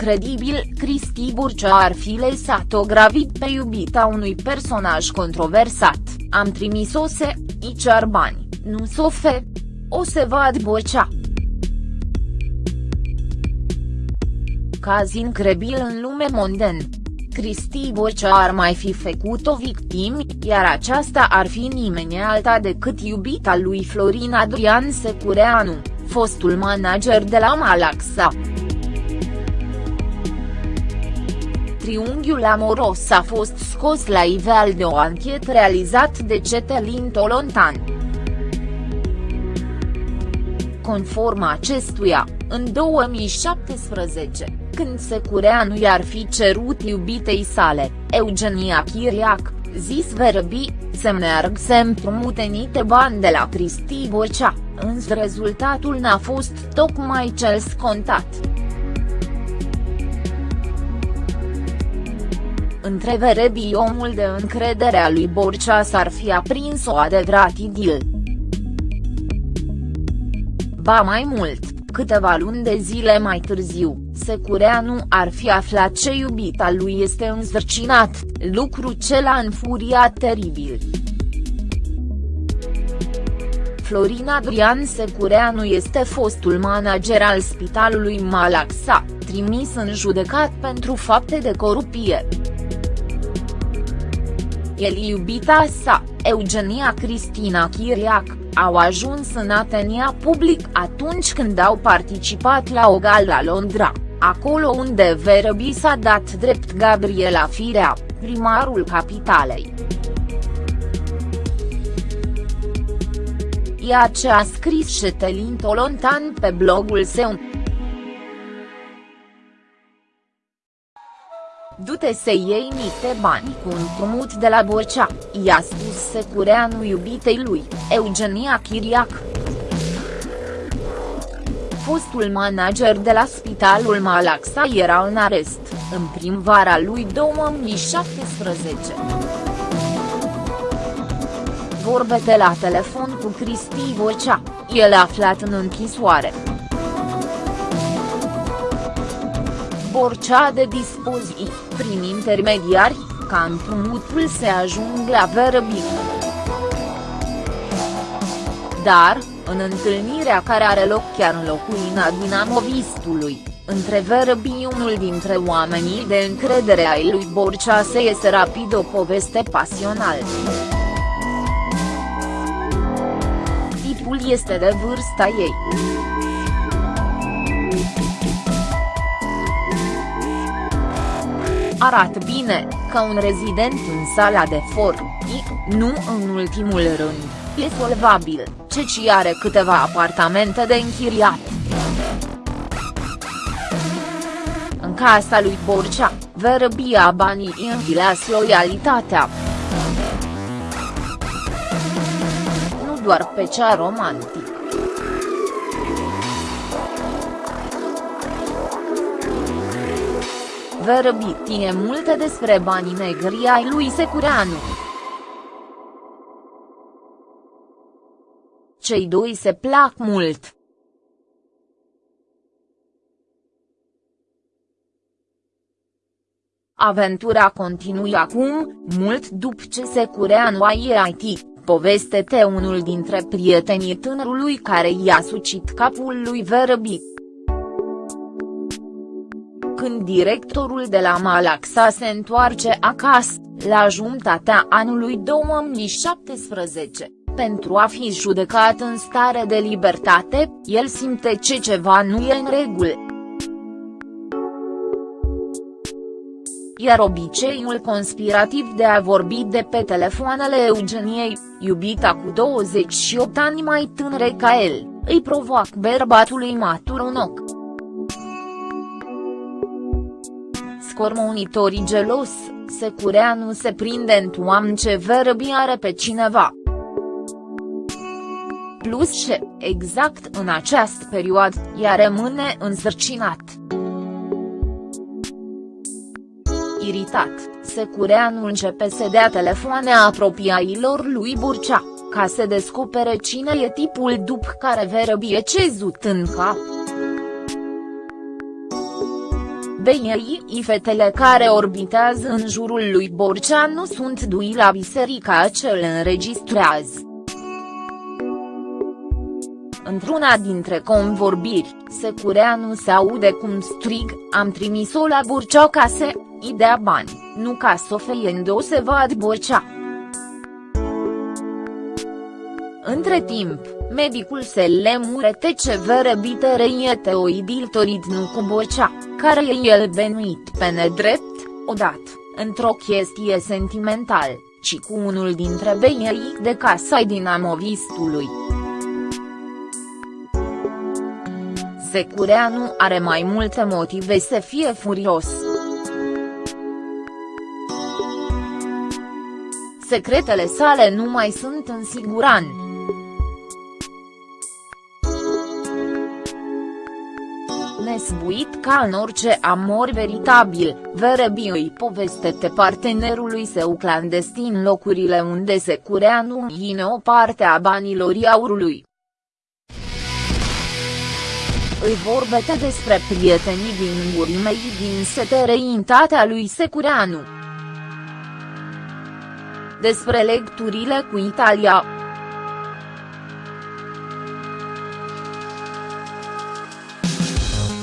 incredibil, Cristi Burcea ar fi lăsat-o gravid pe iubita unui personaj controversat, am trimis-o se, i cer bani, nu s-o fe. O se vad Burcea. Caz incredibil în lume monden. Cristi Burcea ar mai fi făcut o victimă, iar aceasta ar fi nimeni alta decât iubita lui Florin Adrian Secureanu, fostul manager de la Malaxa. Triunghiul amoros a fost scos la iveal de o anchetă realizat de Cetelin Tolontan. Conform acestuia, în 2017, când Secureanu i-ar fi cerut iubitei sale, Eugenia Chiriac, zis Verbi, să meargă să împrumute niște bani de la Cristi Borcea, însă rezultatul n-a fost tocmai cel scontat. Între Verebi omul de încredere a lui Borcea s-ar fi aprins o adevărat idil. Ba mai mult, câteva luni de zile mai târziu, Secureanu ar fi aflat ce iubita lui este înzărcinat, lucru ce l-a înfuriat teribil. Florin Adrian Secureanu este fostul manager al spitalului Malaxa, trimis în judecat pentru fapte de corupție. El iubita sa, Eugenia Cristina Chiriac, au ajuns în Atenia public atunci când au participat la o gal la Londra, acolo unde Verbi s-a dat drept Gabriela Firea, primarul capitalei. Ea ce a scris Șetelin Tolontan pe blogul său. Du-te să iei niște bani cu un prumut de la Borcea, i-a spus Secureanu iubitei lui, Eugenia Chiriac. Fostul manager de la spitalul Malaxa era în arest, în primăvara lui 2017. Vorbete la telefon cu Cristi Borcea, el aflat în închisoare. Borcea de dispoziții, prin intermediari, ca împrumutul se ajung la Verbi. Dar, în întâlnirea care are loc chiar în locuina dinamovistului, între Verbi unul dintre oamenii de încredere ai lui Borcea se iese rapid o poveste pasională. Tipul este de vârsta ei. Arată bine, ca un rezident în sala de for, I, nu în ultimul rând, e solvabil, ceci are câteva apartamente de închiriat. În casa lui Borcea, Verbia banii învileas loialitatea. Nu doar pe cea romantică. Verbi tine multe despre banii negri ai lui Secureanu. Cei doi se plac mult. Aventura continuă acum, mult după ce Secureanu a IT, poveste te unul dintre prietenii tânărului care i-a sucit capul lui Verbi când directorul de la Malaxa se întoarce acasă, la jumătatea anului 2017, pentru a fi judecat în stare de libertate, el simte ce ceva nu e în regulă. Iar obiceiul conspirativ de a vorbi de pe telefoanele Eugeniei, iubita cu 28 ani mai tânăre ca el, îi provoacă bărbatului matur un ochi. Scor monitorii gelos, Secureanu se prinde în toamnă ce Verbi are pe cineva. Plus și, exact în această perioadă, ea rămâne însărcinat. Iritat, Secureanu începe să dea telefoane apropiailor lui Burcea, ca să descopere cine e tipul după care Verbi e cezut în cap. BII fetele care orbitează în jurul lui Borcea nu sunt dui la biserica ce îl înregistrează. Într-una dintre convorbiri, Secureanu se aude cum strig, am trimis-o la Borcea ca să, idea bani, nu ca să o fie se vad Borcea. Între timp, medicul se lemurete ce verăbite reiete o idiltorit nu cu Borcea, care e el benuit pe nedrept, odată, într-o chestie sentimental, ci cu unul dintre beiei de casa dinamovistului. Secureanu are mai multe motive să fie furios. Secretele sale nu mai sunt în siguranță. Nesbuit ca în orice amor veritabil, Verebi îi povestește partenerului său clandestin locurile unde se curea numine o parte a banilor aurului. Îi vorbește despre prietenii din gurimei din setereintatea lui Secureanu. Despre lecturile cu Italia,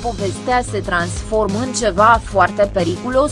povestea se transformă în ceva foarte periculos,